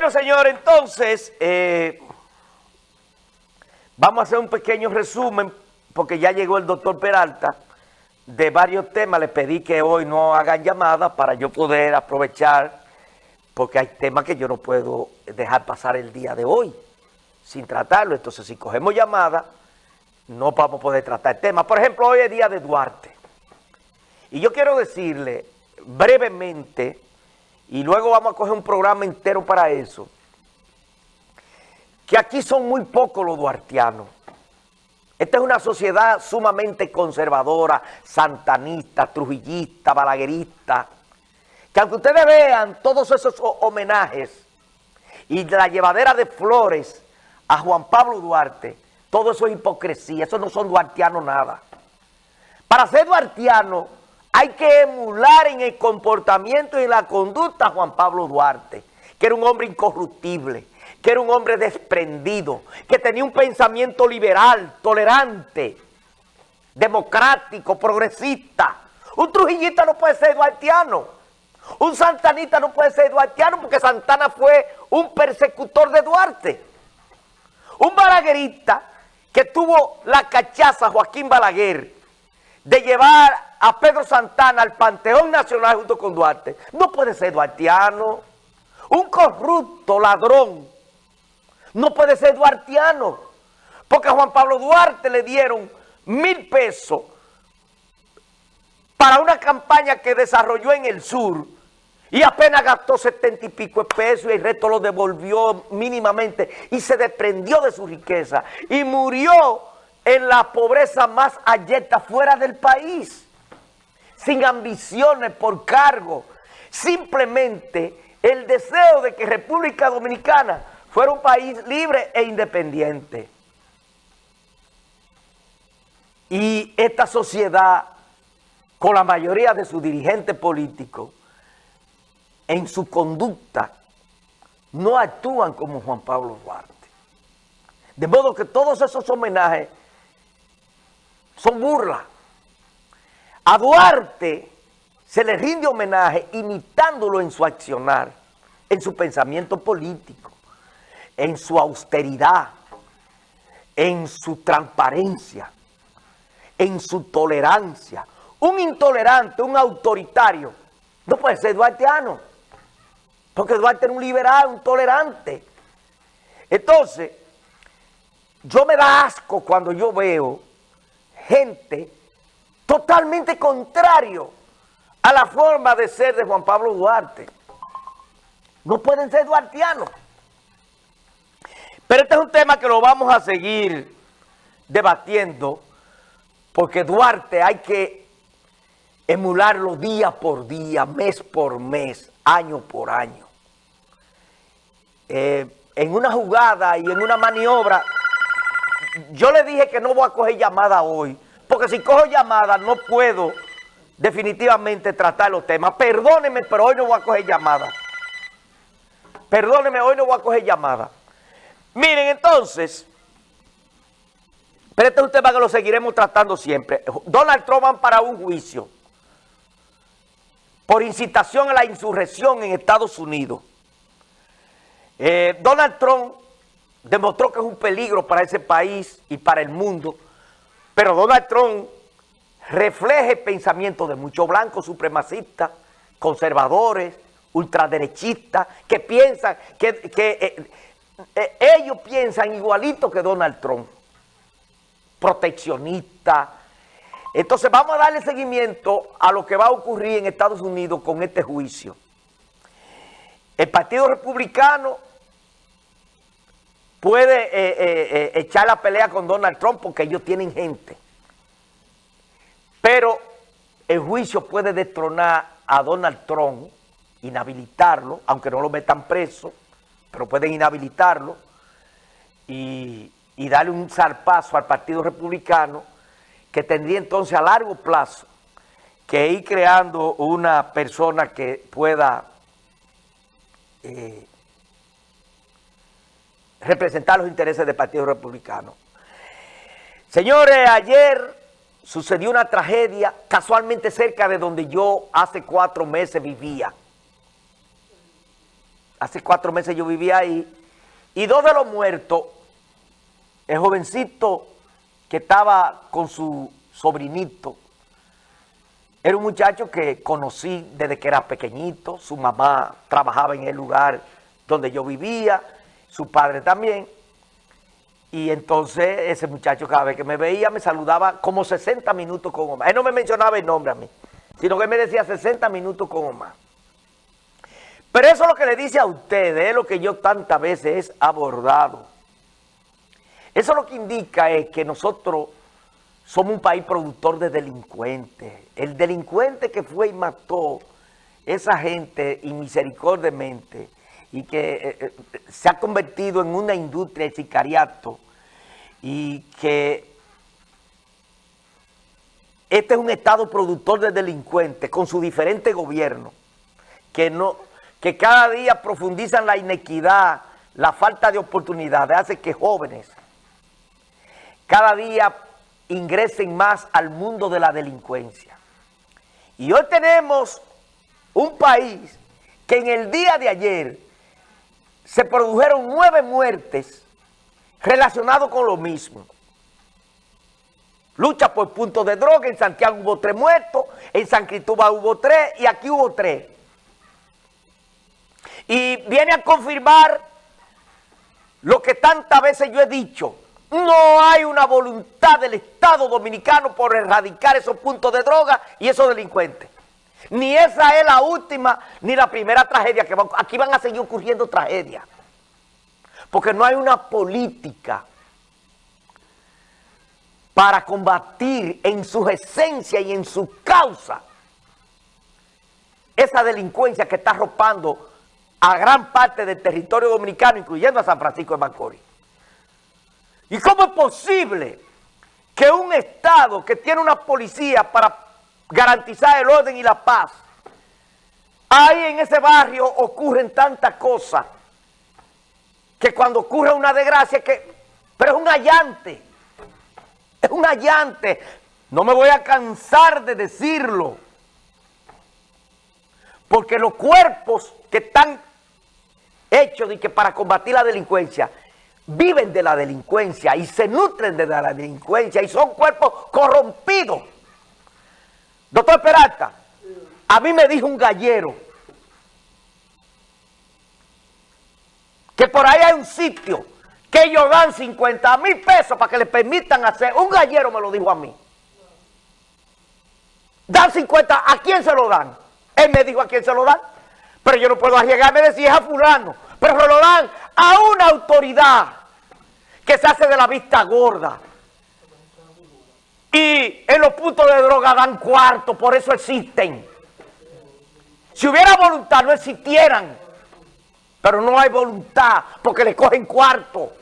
Bueno, señor, entonces, eh, vamos a hacer un pequeño resumen, porque ya llegó el doctor Peralta, de varios temas. Le pedí que hoy no hagan llamadas para yo poder aprovechar, porque hay temas que yo no puedo dejar pasar el día de hoy sin tratarlo. Entonces, si cogemos llamadas, no vamos a poder tratar el tema. Por ejemplo, hoy es día de Duarte. Y yo quiero decirle brevemente y luego vamos a coger un programa entero para eso, que aquí son muy pocos los duartianos. Esta es una sociedad sumamente conservadora, santanista, trujillista, balaguerista, que aunque ustedes vean todos esos homenajes y la llevadera de flores a Juan Pablo Duarte, todo eso es hipocresía, eso no son duartianos nada. Para ser duartiano hay que emular en el comportamiento y en la conducta a Juan Pablo Duarte, que era un hombre incorruptible, que era un hombre desprendido, que tenía un pensamiento liberal, tolerante, democrático, progresista. Un trujillista no puede ser duartiano. Un santanista no puede ser duartiano porque Santana fue un persecutor de Duarte. Un balaguerista que tuvo la cachaza, Joaquín Balaguer, de llevar a Pedro Santana al Panteón Nacional junto con Duarte. No puede ser duartiano. Un corrupto ladrón no puede ser duartiano. Porque a Juan Pablo Duarte le dieron mil pesos para una campaña que desarrolló en el sur y apenas gastó setenta y pico de pesos y el resto lo devolvió mínimamente y se desprendió de su riqueza y murió en la pobreza más ayeta fuera del país sin ambiciones por cargo, simplemente el deseo de que República Dominicana fuera un país libre e independiente. Y esta sociedad, con la mayoría de sus dirigentes políticos, en su conducta, no actúan como Juan Pablo Duarte. De modo que todos esos homenajes son burlas. A Duarte se le rinde homenaje imitándolo en su accionar, en su pensamiento político, en su austeridad, en su transparencia, en su tolerancia. Un intolerante, un autoritario, no puede ser duarteano, porque Duarte era un liberal, un tolerante. Entonces, yo me da asco cuando yo veo gente totalmente contrario a la forma de ser de Juan Pablo Duarte. No pueden ser duartianos. Pero este es un tema que lo vamos a seguir debatiendo porque Duarte hay que emularlo día por día, mes por mes, año por año. Eh, en una jugada y en una maniobra, yo le dije que no voy a coger llamada hoy, porque si cojo llamadas no puedo definitivamente tratar los temas. Perdóneme, pero hoy no voy a coger llamadas. Perdóneme, hoy no voy a coger llamadas. Miren, entonces, pero este es un tema que lo seguiremos tratando siempre. Donald Trump va para un juicio por incitación a la insurrección en Estados Unidos. Eh, Donald Trump demostró que es un peligro para ese país y para el mundo pero Donald Trump refleja el pensamiento de muchos blancos supremacistas, conservadores, ultraderechistas, que piensan, que, eh, eh, ellos piensan igualito que Donald Trump, proteccionista. Entonces vamos a darle seguimiento a lo que va a ocurrir en Estados Unidos con este juicio. El Partido Republicano puede eh, eh, eh, echar la pelea con Donald Trump porque ellos tienen gente. Pero el juicio puede destronar a Donald Trump, inhabilitarlo, aunque no lo metan preso, pero pueden inhabilitarlo y, y darle un zarpazo al Partido Republicano que tendría entonces a largo plazo que ir creando una persona que pueda representar los intereses del Partido Republicano. Señores, ayer sucedió una tragedia casualmente cerca de donde yo hace cuatro meses vivía. hace cuatro meses yo vivía ahí, y dos de los muertos, el jovencito que estaba con su sobrinito, era un muchacho que conocí desde que era pequeñito, su mamá trabajaba en el lugar donde yo vivía, su padre también, y entonces ese muchacho cada vez que me veía me saludaba como 60 minutos con Omar. Él no me mencionaba el nombre a mí, sino que me decía 60 minutos con Omar. Pero eso es lo que le dice a ustedes, es lo que yo tantas veces he abordado. Eso lo que indica es que nosotros somos un país productor de delincuentes. El delincuente que fue y mató esa gente inmisericordiamente y que eh, eh, se ha convertido en una industria de sicariato y que este es un estado productor de delincuentes con su diferente gobierno que no que cada día profundizan la inequidad, la falta de oportunidades, hace que jóvenes cada día ingresen más al mundo de la delincuencia. Y hoy tenemos un país que en el día de ayer se produjeron nueve muertes relacionadas con lo mismo. Lucha por puntos de droga, en Santiago hubo tres muertos, en San Cristóbal hubo tres y aquí hubo tres. Y viene a confirmar lo que tantas veces yo he dicho. No hay una voluntad del Estado Dominicano por erradicar esos puntos de droga y esos delincuentes. Ni esa es la última ni la primera tragedia. que Aquí van a seguir ocurriendo tragedias. Porque no hay una política para combatir en su esencia y en su causa esa delincuencia que está arropando a gran parte del territorio dominicano, incluyendo a San Francisco de Macorís. ¿Y cómo es posible que un Estado que tiene una policía para garantizar el orden y la paz, ahí en ese barrio ocurren tantas cosas, que cuando ocurre una desgracia, que, pero es un allante, es un allante, no me voy a cansar de decirlo, porque los cuerpos que están hecho de que para combatir la delincuencia viven de la delincuencia y se nutren de la delincuencia y son cuerpos corrompidos. Doctor Peralta, a mí me dijo un gallero que por ahí hay un sitio que ellos dan 50 mil pesos para que le permitan hacer, un gallero me lo dijo a mí. Dan 50, ¿a quién se lo dan? Él me dijo a quién se lo dan. Pero yo no puedo arriesgarme a decir es a fulano. Pero lo dan a una autoridad que se hace de la vista gorda. Y en los puntos de droga dan cuarto, por eso existen. Si hubiera voluntad no existieran. Pero no hay voluntad porque le cogen cuarto.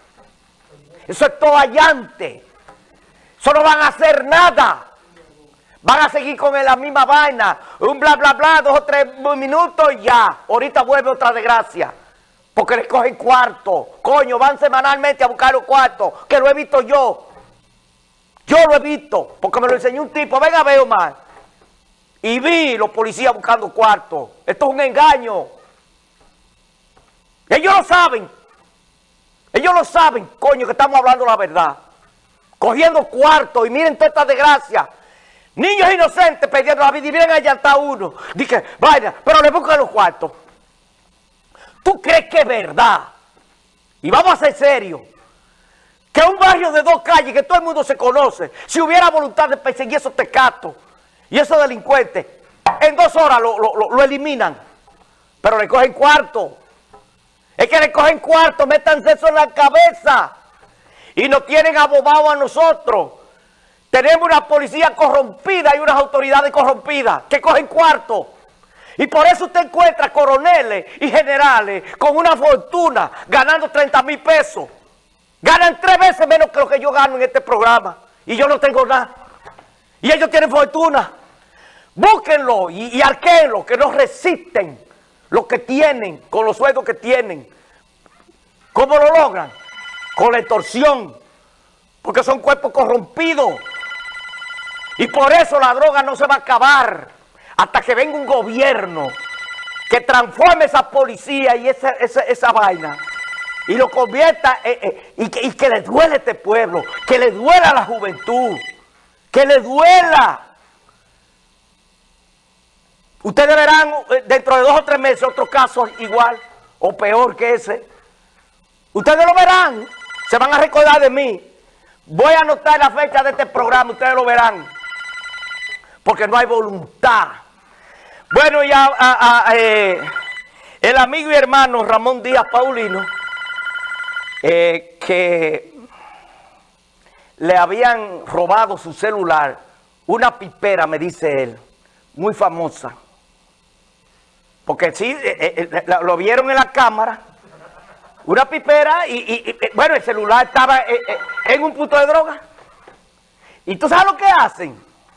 Eso es todo allante. Eso no van a hacer nada. Van a seguir con la misma vaina. Un bla, bla, bla, dos o tres minutos y ya. Ahorita vuelve otra desgracia. Porque les cogen cuarto. Coño, van semanalmente a buscar los cuartos. Que lo he visto yo. Yo lo he visto. Porque me lo enseñó un tipo. Venga, veo más. Y vi los policías buscando cuartos. Esto es un engaño. Ellos lo saben. Ellos lo saben, coño, que estamos hablando la verdad. Cogiendo cuartos. Y miren toda esta desgracia. Niños inocentes perdiendo la vida y vienen allá hasta uno. Dije, vaya, pero le buscan los cuartos. ¿Tú crees que es verdad? Y vamos a ser serios. Que un barrio de dos calles que todo el mundo se conoce, si hubiera voluntad de perseguir esos tecatos y esos delincuentes, en dos horas lo, eliminan. Pero le cogen cuarto. Es que le cogen cuarto, métanse eso en la cabeza. Y nos tienen abobados a nosotros. Tenemos una policía corrompida y unas autoridades corrompidas que cogen cuarto. Y por eso usted encuentra coroneles y generales con una fortuna ganando 30 mil pesos. Ganan tres veces menos que lo que yo gano en este programa. Y yo no tengo nada. Y ellos tienen fortuna. Búsquenlo y, y arquenlo, que no resisten lo que tienen, con los sueldos que tienen. ¿Cómo lo logran? Con la extorsión. Porque son cuerpos corrompidos. Y por eso la droga no se va a acabar hasta que venga un gobierno que transforme esa policía y esa, esa, esa vaina y lo convierta y, que, y que le duele a este pueblo, que le duela a la juventud, que le duela. Ustedes verán eh, dentro de dos o tres meses otros casos igual o peor que ese. Ustedes lo verán, se van a recordar de mí. Voy a anotar la fecha de este programa, ustedes lo verán. Porque no hay voluntad. Bueno, ya eh, el amigo y hermano Ramón Díaz Paulino, eh, que le habían robado su celular, una pipera, me dice él, muy famosa. Porque sí, eh, lo vieron en la cámara, una pipera y, bueno, el celular estaba en un punto de droga. ¿Y tú sabes lo que hacen?